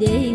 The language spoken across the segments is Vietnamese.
để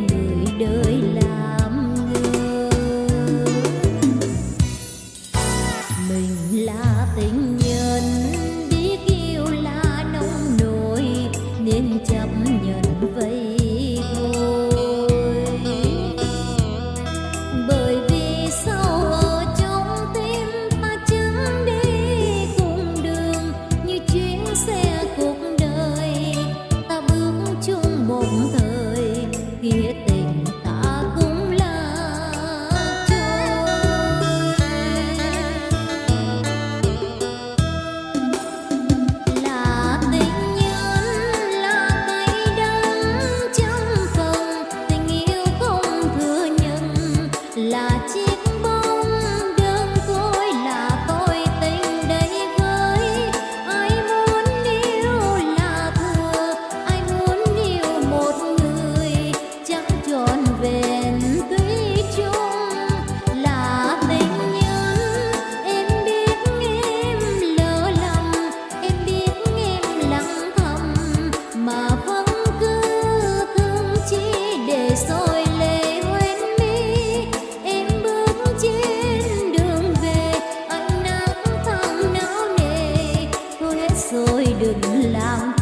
đừng làm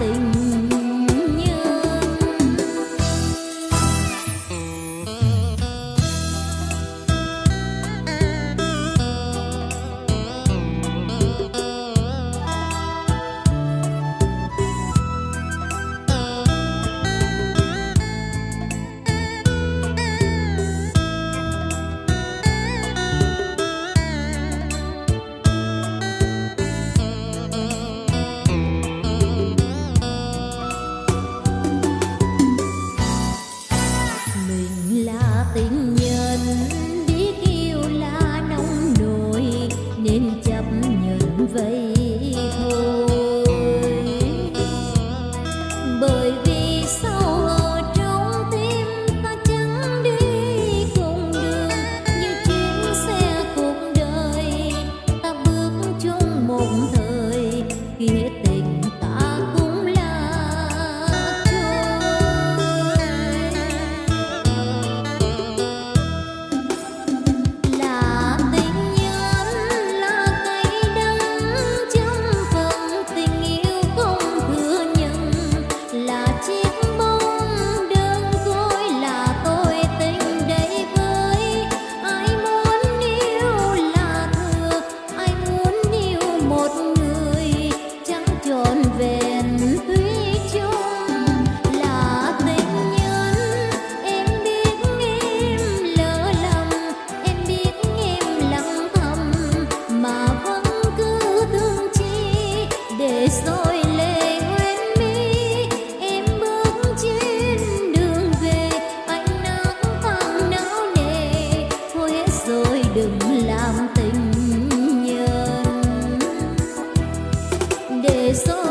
eso